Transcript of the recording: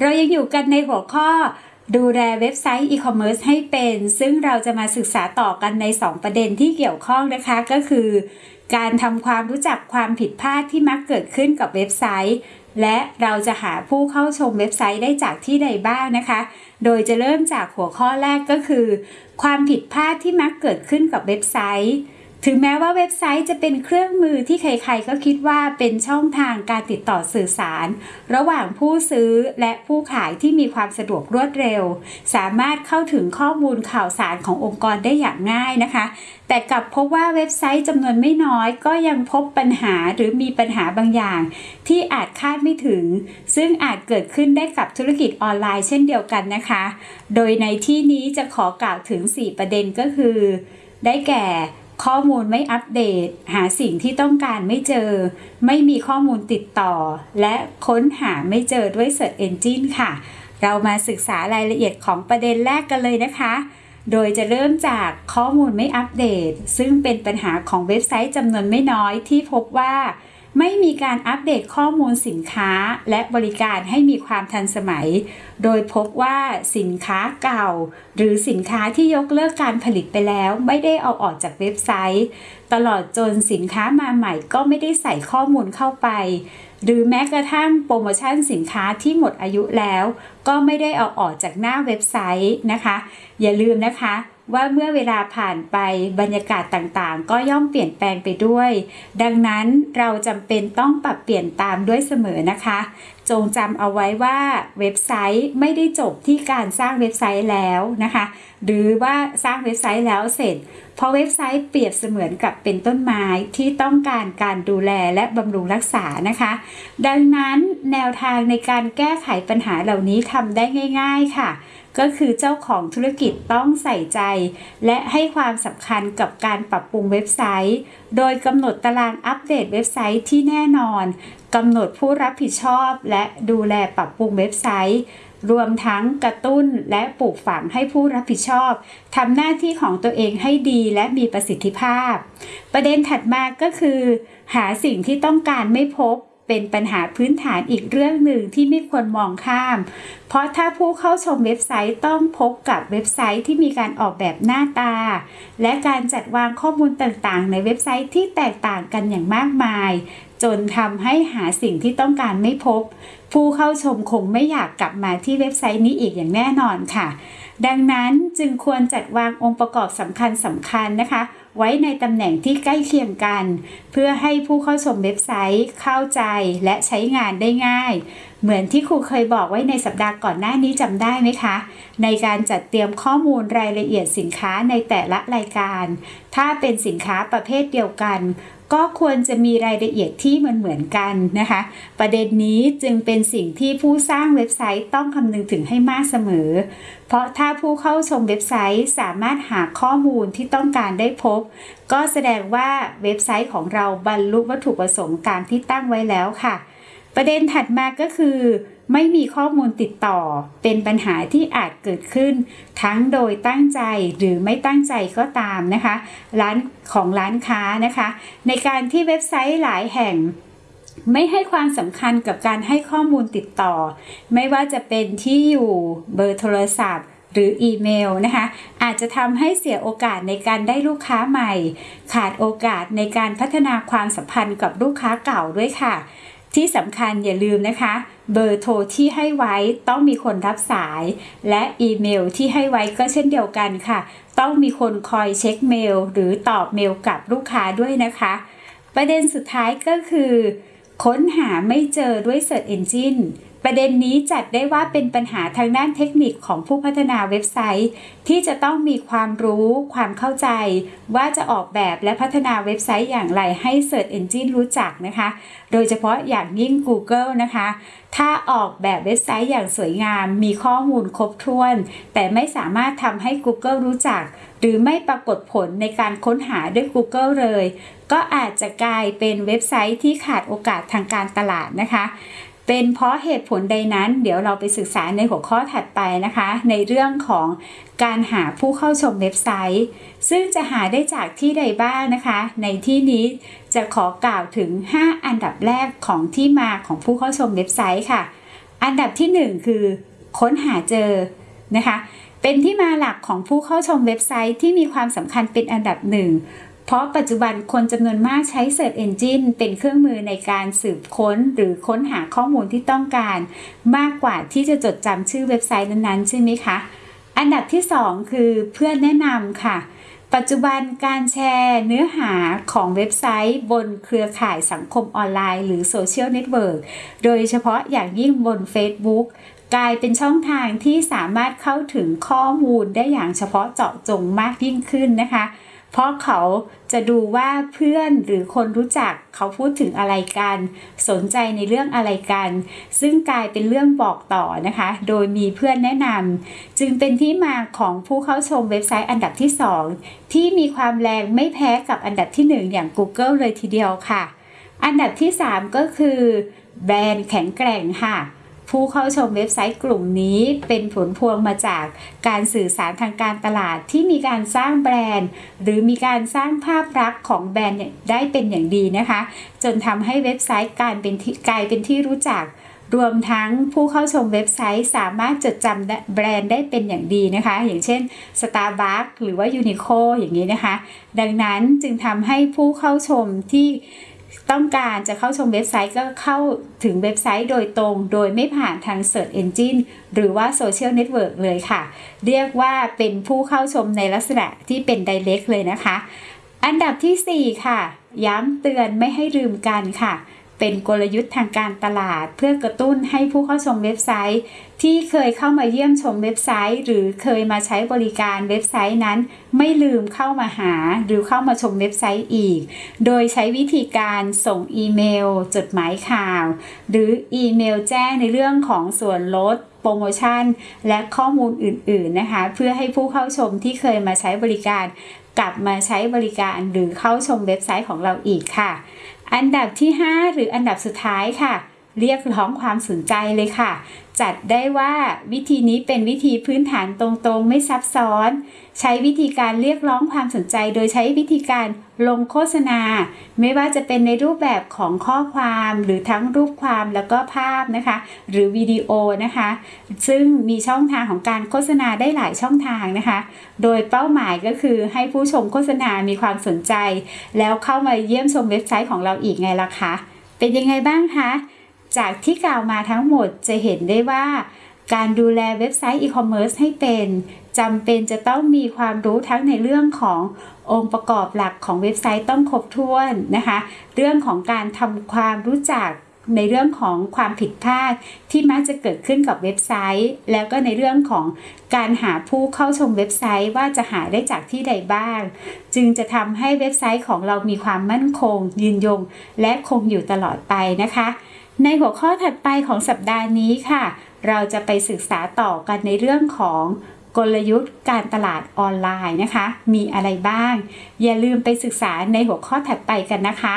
เรายังอยู่กันในหัวข้อดูแลเว็บไซต์อีคอมเมิร์ซให้เป็น ซึ่งเราจะมาศึกษาต่อกันใน 2 ประเด็นที่เกี่ยวข้องนะคะก็คือ การทำความรู้จักความผิดพลาดที่มักเกิดขึ้นกับเว็บไซต์ และเราจะหาผู้เข้าชมเว็บไซต์ได้จากที่ใดบ้างนะคะ โดยจะเริ่มจากหัวข้อแรกก็คือ ความผิดพลาดที่มักเกิดขึ้นกับเว็บไซต์ ถึงแม้ว่าเว็บไซต์จะเป็นเครื่องมือที่ใครๆก็คิดว่าเป็นช่องทางการติดต่อสื่อสาร ระหว่างผู้ซื้อและผู้ขายที่มีความสะดวกรวดเร็ว สามารถเข้าถึงข้อมูลข่าวสารขององค์กรได้อย่างง่ายนะคะ แต่กลับพบว่าเว็บไซต์จำนวนไม่น้อย ก็ยังพบปัญหาหรือมีปัญหาบางอย่าง ที่อาจคาดไม่ถึง ซึ่งอาจเกิดขึ้นได้กับธุรกิจออนไลน์เช่นเดียวกันนะคะ โดยในที่นี้จะขอกล่าวถึง 4 ประเด็นก็คือ ได้แก่ ข้อมูลไม่อัปเดต หาสิ่งที่ต้องการไม่เจอ ไม่มีข้อมูลติดต่อ และค้นหาไม่เจอด้วย Search Engine ค่ะ เรามาศึกษารายละเอียดของประเด็นแรกกันเลยนะคะ โดยจะเริ่มจากข้อมูลไม่อัปเดต ซึ่งเป็นปัญหาของเว็บไซต์จำนวนไม่น้อยที่พบว่า ไม่มีการอัปเดตข้อมูลสินค้าและบริการให้มีความทันสมัย โดยพบว่าสินค้าเก่า หรือสินค้าที่ยกเลิกการผลิตไปแล้วไม่ได้เอาออกจากเว็บไซต์ ตลอดจนสินค้ามาใหม่ก็ไม่ได้ใส่ข้อมูลเข้าไป หรือแม้กระทั่งโปรโมชั่นสินค้าที่หมดอายุแล้ว ก็ไม่ได้เอาออกจากหน้าเว็บไซต์นะคะ อย่าลืมนะคะ ว่าเมื่อเวลาผ่านไปบรรยากาศต่างๆ ก็ย่อมเปลี่ยนแปลงไปด้วย ดังนั้นเราจำเป็นต้องปรับเปลี่ยนตามด้วยเสมอนะคะ จงจำเอาไว้ว่าเว็บไซต์ไม่ได้จบที่การสร้างเว็บไซต์แล้วนะคะ หรือว่าสร้างเว็บไซต์แล้วเสร็จ เพราะเว็บไซต์เปรียบเสมือนกับเป็นต้นไม้ที่ต้องการการดูแลและบำรุงรักษานะคะ ดังนั้นแนวทางในการแก้ไขปัญหาเหล่านี้ทำได้ง่าย ๆค่ะ ก็คือเจ้าของธุรกิจต้องใส่ใจ และให้ความสำคัญกับการปรับปรุงเว็บไซต์ โดยกำหนดตารางอัปเดตเว็บไซต์ที่แน่นอนกำหนดผู้รับผิดชอบและดูแลปรับปรุงเว็บไซต์ รวมทั้งกระตุ้นและปลูกฝังให้ผู้รับผิดชอบทำหน้าที่ของตัวเองให้ดีและมีประสิทธิภาพ ประเด็นถัดมาก็คือ หาสิ่งที่ต้องการไม่พบเป็นปัญหาพื้นฐานอีกเรื่องหนึ่งที่ไม่ควรมองข้าม เพราะถ้าผู้เข้าชมเว็บไซต์ต้องพบกับเว็บไซต์ที่มีการออกแบบหน้าตา และการจัดวางข้อมูลต่างๆ ในเว็บไซต์ที่แตกต่างกันอย่างมากมาย จนทำให้หาสิ่งที่ต้องการไม่พบ ผู้เข้าชมคงไม่อยากกลับมาที่เว็บไซต์นี้อีกอย่างแน่นอนค่ะ ดังนั้นจึงควรจัดวางองค์ประกอบสำคัญสำคัญนะคะ ไว้ในตำแหน่งที่ใกล้เคียงกัน เพื่อให้ผู้เข้าชมเว็บไซต์เข้าใจและใช้งานได้ง่าย เหมือนที่ครูเคยบอกไว้ในสัปดาห์ก่อนหน้านี้จำได้ไหมคะ ในการจัดเตรียมข้อมูลรายละเอียดสินค้าในแต่ละรายการ ถ้าเป็นสินค้าประเภทเดียวกัน ก็ควรจะมีรายละเอียดที่มันเหมือนกันนะคะ ประเด็นนี้จึงเป็นสิ่งที่ผู้สร้างเว็บไซต์ต้องคำนึงถึงให้มากเสมอ เพราะถ้าผู้เข้าชมเว็บไซต์สามารถหาข้อมูลที่ต้องการได้พบ ก็แสดงว่าเว็บไซต์ของเราบรรลุวัตถุประสงค์ตามที่ตั้งไว้แล้วค่ะ ประเด็นถัดมาก็คือ ไม่มีข้อมูลติดต่อ เป็นปัญหาที่อาจเกิดขึ้น ทั้งโดยตั้งใจหรือไม่ตั้งใจก็ตามนะคะ ร้านของร้านค้านะคะ ในการที่เว็บไซต์หลายแห่งไม่ให้ความสำคัญกับการให้ข้อมูลติดต่อ ไม่ว่าจะเป็นที่อยู่เบอร์โทรศัพท์ หรืออีเมลนะคะ อาจจะทำให้เสียโอกาสในการได้ลูกค้าใหม่ ขาดโอกาสในการพัฒนาความสัมพันธ์กับลูกค้าเก่าด้วยค่ะ ที่สำคัญอย่าลืมนะคะ เบอร์โทรที่ให้ไว้ต้องมีคนรับสาย และอีเมลที่ให้ไว้ก็เช่นเดียวกันค่ะ ต้องมีคนคอยเช็คเมล หรือตอบเมลกับลูกค้าด้วยนะคะ ประเด็นสุดท้ายก็คือ ค้นหาไม่เจอด้วย Search Engine ประเด็นนี้จัดได้ว่าเป็นปัญหาทางด้านเทคนิคของผู้พัฒนาเว็บไซต์ ที่จะต้องมีความรู้ความเข้าใจ ว่าจะออกแบบและพัฒนาเว็บไซต์อย่างไรให้ Search Engine รู้จักนะคะ โดยเฉพาะอย่างยิ่ง Google นะคะ ถ้าออกแบบเว็บไซต์อย่างสวยงาม มีข้อมูลครบถ้วน แต่ไม่สามารถทำให้ Google รู้จัก หรือไม่ปรากฏผลในการค้นหาด้วย Google เลย ก็อาจจะกลายเป็นเว็บไซต์ที่ขาดโอกาสทางการตลาดนะคะ เป็นเพราะเหตุผลใดนั้น เดี๋ยวเราไปศึกษาในหัวข้อถัดไปนะคะ ในเรื่องของการหาผู้เข้าชมเว็บไซต์ ซึ่งจะหาได้จากที่ใดบ้างนะคะ ในที่นี้จะขอกล่าวถึง 5 อันดับแรกของที่มาของผู้เข้าชมเว็บไซต์ค่ะ อันดับที่ 1 คือ ค้นหาเจอนะคะเป็นที่มาหลักของผู้เข้าชมเว็บไซต์ที่มีความสำคัญเป็นอันดับหนึ่ง เพราะปัจจุบันคนจำนวนมากใช้ Search Engine เป็นเครื่องมือในการสืบค้นหรือค้นหาข้อมูลที่ต้องการ มากกว่าที่จะจดจำชื่อเว็บไซต์นั้นๆ ใช่ไหมคะ อันดับที่ 2 คือเพื่อนแนะนำค่ะ ปัจจุบันการแชร์เนื้อหาของเว็บไซต์ บนเครือข่ายสังคมออนไลน์ หรือโซเชียลเน็ตเวิร์กโดยเฉพาะอย่างยิ่งบน Facebook กลายเป็นช่องทางที่สามารถเข้าถึงข้อมูลได้อย่างเฉพาะเจาะจงมากยิ่งขึ้นนะคะ เพราะเขาจะดูว่าเพื่อนหรือคนรู้จักเขาพูดถึงอะไรกัน สนใจในเรื่องอะไรกัน ซึ่งกลายเป็นเรื่องบอกต่อนะคะ โดยมีเพื่อนแนะนำจึงเป็นที่มาของผู้เข้าชมเว็บไซต์อันดับที่ 2 ที่มีความแรงไม่แพ้กับอันดับที่ 1 อย่าง Google เลยทีเดียวค่ะ อันดับที่ 3 ก็คือ แบรนด์แข็งแกร่งค่ะ ผู้เข้าชมเว็บไซต์กลุ่มนี้เป็นผลพวงมาจากการสื่อสารทางการตลาดที่มีการสร้างแบรนด์ หรือมีการสร้างภาพลักษณ์ของแบรนด์ได้เป็นอย่างดีนะคะ จนทำให้เว็บไซต์การเป็นกลายเป็นที่รู้จักรวมทั้งผู้เข้าชมเว็บไซต์สามารถจดจำแบรนด์ได้เป็นอย่างดีนะคะ อย่างเช่น Starbucks หรือว่า Uniqlo อย่างนี้นะคะ ดังนั้นจึงทำให้ผู้เข้าชมที่ ต้องการจะเข้าชมเว็บไซต์ก็เข้าถึงเว็บไซต์โดยตรง โดยไม่ผ่านทาง Search Engine หรือว่า Social Network เลยค่ะ เรียกว่าเป็นผู้เข้าชมในลักษณะที่เป็น Direct เลยนะคะ อันดับที่ 4 ค่ะ ย้ำเตือนไม่ให้ลืมกันค่ะ เป็นกลยุทธ์ทางการตลาด เพื่อกระตุ้นให้ผู้เข้าชมเว็บไซต์ ที่เคยเข้ามาเยี่ยมชมเว็บไซต์ หรือเคยมาใช้บริการเว็บไซต์นั้น ไม่ลืมเข้ามาหาหรือเข้ามาชมเว็บไซต์อีก โดยใช้วิธีการส่งอีเมล จดหมายข่าว หรืออีเมลแจ้งในเรื่องของส่วนลดโปรโมชั่น และข้อมูลอื่น ๆนะคะ เพื่อให้ผู้เข้าชมที่เคยมาใช้บริการ กลับมาใช้บริการหรือเข้าชมเว็บไซต์ของเราอีกค่ะ อันดับที่ 5 หรืออันดับสุดท้ายค่ะ เรียกร้องความสนใจเลยค่ะ จัดได้ว่าวิธีนี้เป็นวิธีพื้นฐานตรงๆ ไม่ซับซ้อน ใช้วิธีการเรียกร้องความสนใจ โดยใช้วิธีการลงโฆษณา ไม่ว่าจะเป็นในรูปแบบของข้อความหรือทั้งรูปความแล้วก็ภาพนะคะ หรือวิดีโอนะคะ ซึ่งมีช่องทางของการโฆษณาได้หลายช่องทางนะคะ โดยเป้าหมายก็คือให้ผู้ชมโฆษณามีความสนใจ แล้วเข้ามาเยี่ยมชมเว็บไซต์ของเราอีกไงล่ะคะ เป็นยังไงบ้างคะ จากที่กล่าวมาทั้งหมดจะเห็นได้ว่า การดูแลเว็บไซต์อีคอมเมิร์ซให้เป็นจำเป็นจะต้องมีความรู้ทั้งในเรื่องขององค์ประกอบหลักของเว็บไซต์ต้องครบถ้วนนะคะ เรื่องของการทำความรู้จัก ในเรื่องของความผิดพลาดที่มักจะเกิดขึ้นกับเว็บไซต์ แล้วก็ในเรื่องของการหาผู้เข้าชมเว็บไซต์ว่าจะหาได้จากที่ใดบ้าง จึงจะทำให้เว็บไซต์ของเรามีความมั่นคง ยืนยง และคงอยู่ตลอดไปนะคะ ในหัวข้อถัดไปของสัปดาห์นี้ค่ะ เราจะไปศึกษาต่อกันในเรื่องของกลยุทธ์การตลาดออนไลน์นะคะ มีอะไรบ้าง อย่าลืมไปศึกษาในหัวข้อถัดไปกันนะคะ